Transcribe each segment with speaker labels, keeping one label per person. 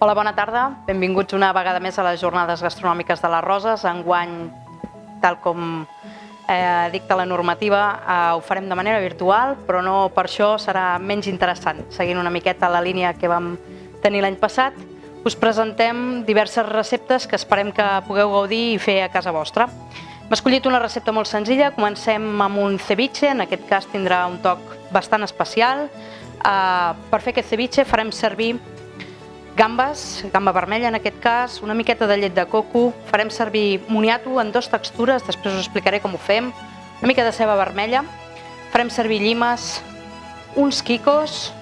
Speaker 1: Hola, bona tarda. Benvinguts una vegada més a les jornades gastronòmiques de les Roses. Enguany, tal com eh, dicta la normativa, eh, ho farem de manera virtual, però no per això serà menys interessant. Seguint una miqueta la línia que vam tenir l'any passat, us presentem diverses receptes que esperem que pugueu gaudir i fer a casa vostra. Hem escollit una recepta molt senzilla, comencem amb un ceviche, en aquest cas tindrà un toc bastant especial. Uh, per fer aquest ceviche farem servir gambes, gamba vermella en aquest cas, una miqueta de llet de coco, farem servir moniato en dues textures, després us explicaré com ho fem, una mica de ceba vermella, farem servir llimes, uns quicos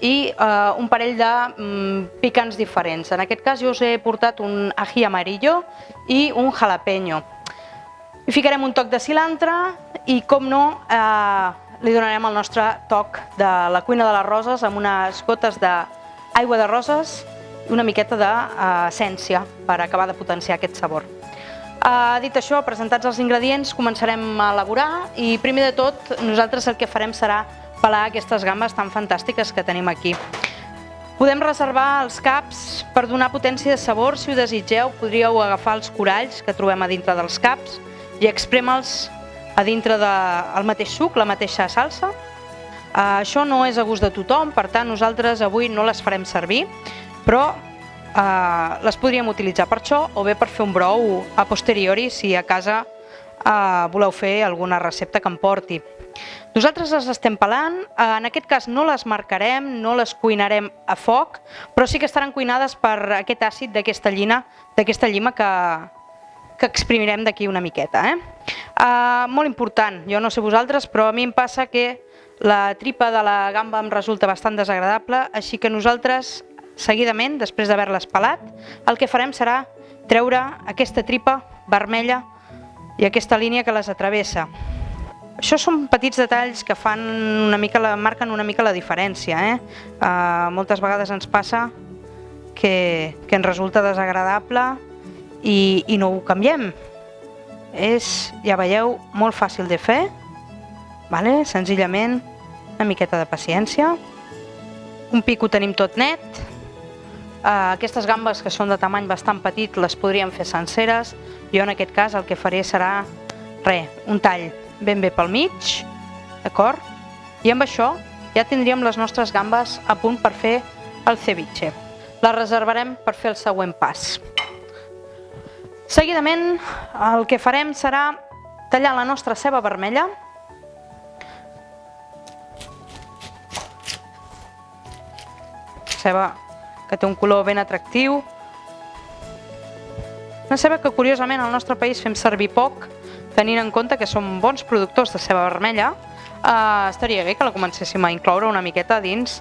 Speaker 1: i uh, un parell de um, picants diferents. En aquest cas jo us he portat un ají amarillo i un jalapeño. Hi ficarem un toc de cilantre i, com no, eh, li donarem el nostre toc de la cuina de les roses amb unes gotes d'aigua de roses una miqueta d'essència per acabar de potenciar aquest sabor. Uh, dit això, presentats els ingredients, començarem a elaborar i primer de tot nosaltres el que farem serà pelar aquestes gambes tan fantàstiques que tenim aquí. Podem reservar els caps per donar potència de sabor, si ho desitgeu podríeu agafar els coralls que trobem a dintre dels caps i expreme'ls a dintre del mateix suc, la mateixa salsa. Uh, això no és a gust de tothom, per tant nosaltres avui no les farem servir, però eh, les podríem utilitzar per això o bé per fer un brou a posteriori si a casa eh, voleu fer alguna recepta que em porti. Nosaltres les estem pelant, eh, en aquest cas no les marcarem, no les cuinarem a foc, però sí que estaran cuinades per aquest àcid d'aquesta llina, d'aquesta llima que, que exprimirem d'aquí una miqueta. Eh? Uh, molt important, jo no sé vosaltres, però a mi em passa que la tripa de la gamba em resulta bastant desagradable, així que nosaltres Seguidament, després d'haver-les pelat, el que farem serà treure aquesta tripa vermella i aquesta línia que les atravessa. Això són petits detalls que fan una mica la, marquen una mica la diferència. Eh? Uh, moltes vegades ens passa que, que ens resulta desagradable i, i no ho canviem. És, ja veieu, molt fàcil de fer, vale? senzillament una miqueta de paciència. Un pic ho tenim tot net, aquestes gambes que són de tamany bastant petit les podríem fer senceres. Jo en aquest cas el que faré serà re, un tall ben bé pel mig, d'acord? I amb això ja tindríem les nostres gambes a punt per fer el ceviche. Les reservarem per fer el següent pas. Seguidament el que farem serà tallar la nostra ceba vermella ceba que té un color ben atractiu. Una ceba que curiosament al nostre país fem servir poc, tenint en compte que som bons productors de ceba vermella, eh, estaria bé que la comencéssim a incloure una miqueta dins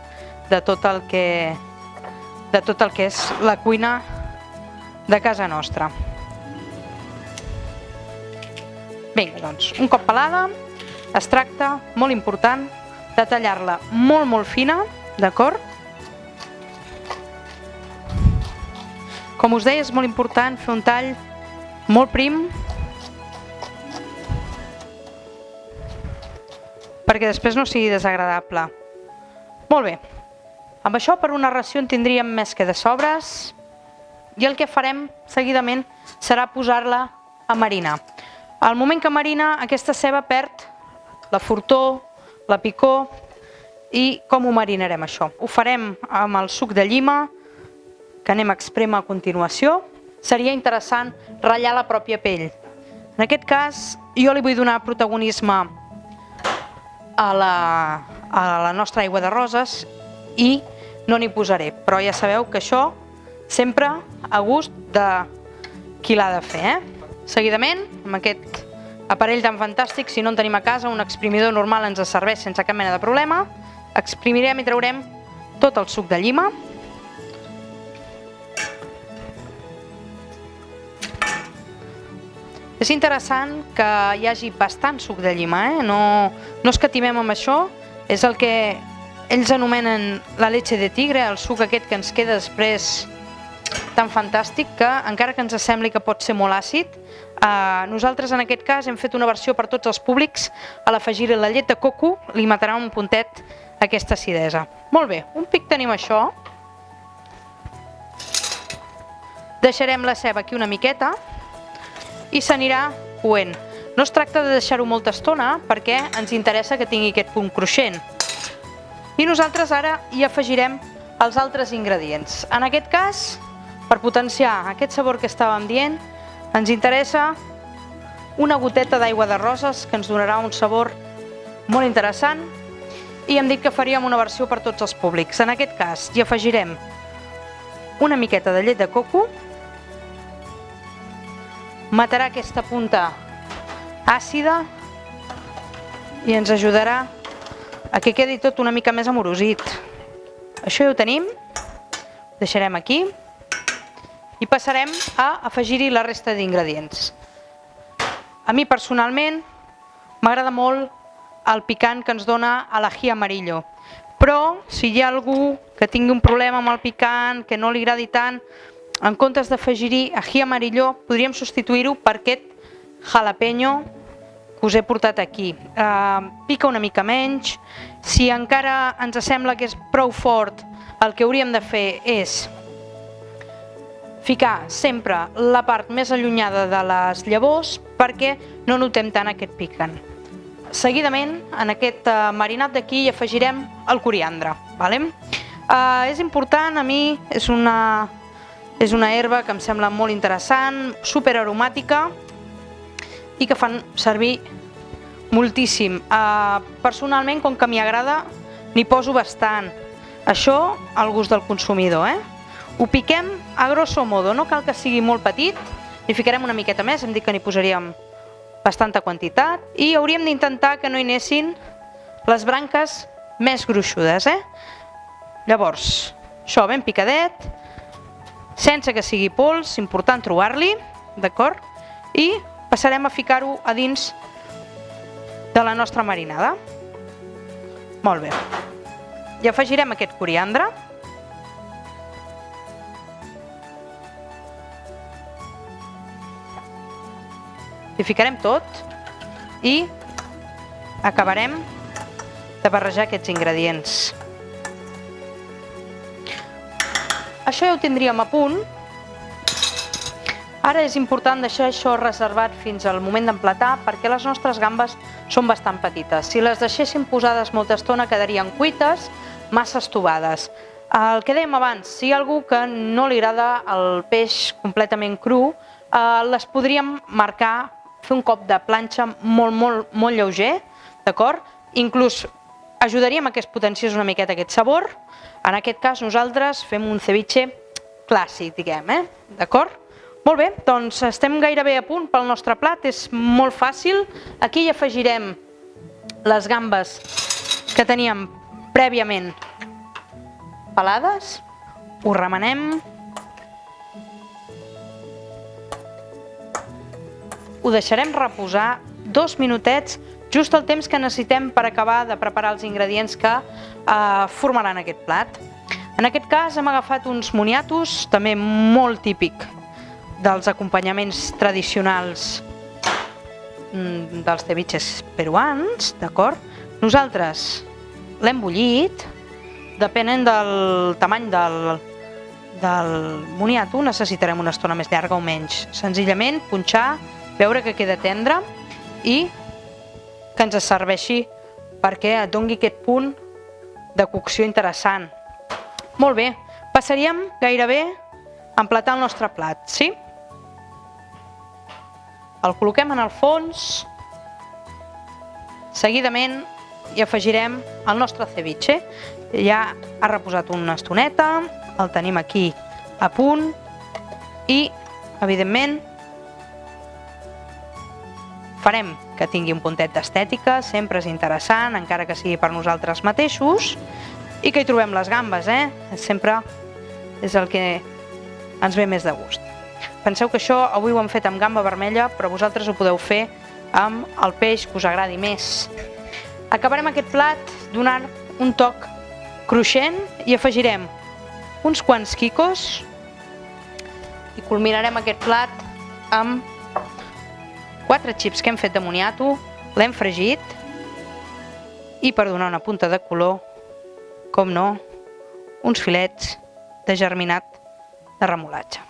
Speaker 1: de tot el que, de tot el que és la cuina de casa nostra. Vinga, doncs, un cop pelada, es tracta, molt important, de tallar-la molt, molt fina, d'acord? Com us deia, és molt important fer un tall molt prim perquè després no sigui desagradable. Molt bé, amb això per una ració en tindríem més que de sobres i el que farem seguidament serà posar-la a marinar. Al moment que marina, aquesta ceba perd la fortor, la picor i com ho marinarem això? Ho farem amb el suc de llima, que anem a exprema a continuació, seria interessant ratllar la pròpia pell. En aquest cas, jo li vull donar protagonisme a la, a la nostra aigua de roses i no n'hi posaré, però ja sabeu que això sempre a gust de qui l'ha de fer. Eh? Seguidament, amb aquest aparell tan fantàstic, si no en tenim a casa, un exprimidor normal ens serveix sense cap mena de problema, exprimirem i traurem tot el suc de llima, És interessant que hi hagi bastant suc de llima, eh? no, no escatimem amb això, és el que ells anomenen la leche de tigre, el suc aquest que ens queda després tan fantàstic que, encara que ens sembli que pot ser molt àcid, eh, nosaltres en aquest cas hem fet una versió per tots els públics, a l'afegir la llet de coco li matarà un puntet aquesta acidesa. Molt bé, un pic tenim això. Deixarem la ceba aquí una miqueta i s'anirà coent. No es tracta de deixar-ho molta estona perquè ens interessa que tingui aquest punt cruixent. I nosaltres ara hi afegirem els altres ingredients. En aquest cas, per potenciar aquest sabor que estàvem dient, ens interessa una goteta d'aigua de roses que ens donarà un sabor molt interessant i hem dit que faríem una versió per tots els públics. En aquest cas hi afegirem una miqueta de llet de coco, matarà aquesta punta àcida i ens ajudarà a que quedi tot una mica més amorosit. Això ja ho tenim, deixarem aquí i passarem a afegir-hi la resta d'ingredients. A mi personalment m'agrada molt el picant que ens dona a l'ají amarillo, però si hi ha algú que tingui un problema amb el picant, que no li agradi tant, en comptes d'afegir-hi ají amarillo, podríem substituir-ho per aquest jalapeño que us he portat aquí. Uh, pica una mica menys. Si encara ens sembla que és prou fort, el que hauríem de fer és ficar sempre la part més allunyada de les llavors perquè no notem tant aquest picant. Seguidament, en aquest uh, marinat d'aquí hi afegirem el coriandre. Vale? Uh, és important, a mi és una, és una herba que em sembla molt interessant, super aromàtica i que fan servir moltíssim. Uh, personalment, com que m'hi agrada, n'hi poso bastant. Això al gust del consumidor. Eh? Ho piquem a grosso modo, no cal que sigui molt petit, hi ficarem una miqueta més, hem dit que n'hi posaríem bastanta quantitat i hauríem d'intentar que no hi anessin les branques més gruixudes. Eh? Llavors, això ben picadet, sense que sigui pols, important trobar-li, d'acord? I passarem a ficar-ho a dins de la nostra marinada. Molt bé. I afegirem aquest coriandre. Hi ficarem tot i acabarem de barrejar aquests ingredients. Això ja ho tindríem a punt. Ara és important deixar això reservat fins al moment d'emplatar perquè les nostres gambes són bastant petites. Si les deixéssim posades molta estona quedarien cuites, massa estovades. El que dèiem abans, si hi ha algú que no li agrada el peix completament cru, eh, les podríem marcar, fer un cop de planxa molt, molt, molt lleuger, d'acord? Inclús ajudaríem a que es potenciés una miqueta aquest sabor, en aquest cas nosaltres fem un ceviche clàssic, diguem, eh? d'acord? Molt bé, doncs estem gairebé a punt pel nostre plat, és molt fàcil. Aquí hi afegirem les gambes que teníem prèviament pelades, ho remenem, ho deixarem reposar dos minutets, just el temps que necessitem per acabar de preparar els ingredients que eh, formaran aquest plat. En aquest cas hem agafat uns moniatos, també molt típic dels acompanyaments tradicionals mm, dels ceviches peruans, d'acord? Nosaltres l'hem bullit, depenent del tamany del, del moniato necessitarem una estona més llarga o menys. Senzillament punxar, veure que queda tendre i que ens serveixi perquè et dongui aquest punt de cocció interessant. Molt bé, passaríem gairebé a emplatar el nostre plat, sí? El col·loquem en el fons, seguidament hi afegirem el nostre ceviche. Ja ha reposat una estoneta, el tenim aquí a punt i, evidentment, farem que tingui un puntet d'estètica, sempre és interessant, encara que sigui per nosaltres mateixos, i que hi trobem les gambes, eh? Sempre és el que ens ve més de gust. Penseu que això avui ho hem fet amb gamba vermella, però vosaltres ho podeu fer amb el peix que us agradi més. Acabarem aquest plat donant un toc cruixent i afegirem uns quants quicos i culminarem aquest plat amb quatre xips que hem fet de moniato, l'hem fregit i per donar una punta de color, com no, uns filets de germinat de remolatge.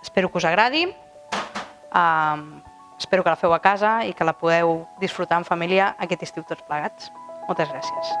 Speaker 1: Espero que us agradi, uh, espero que la feu a casa i que la podeu disfrutar en família aquest estiu tots plegats. Moltes gràcies.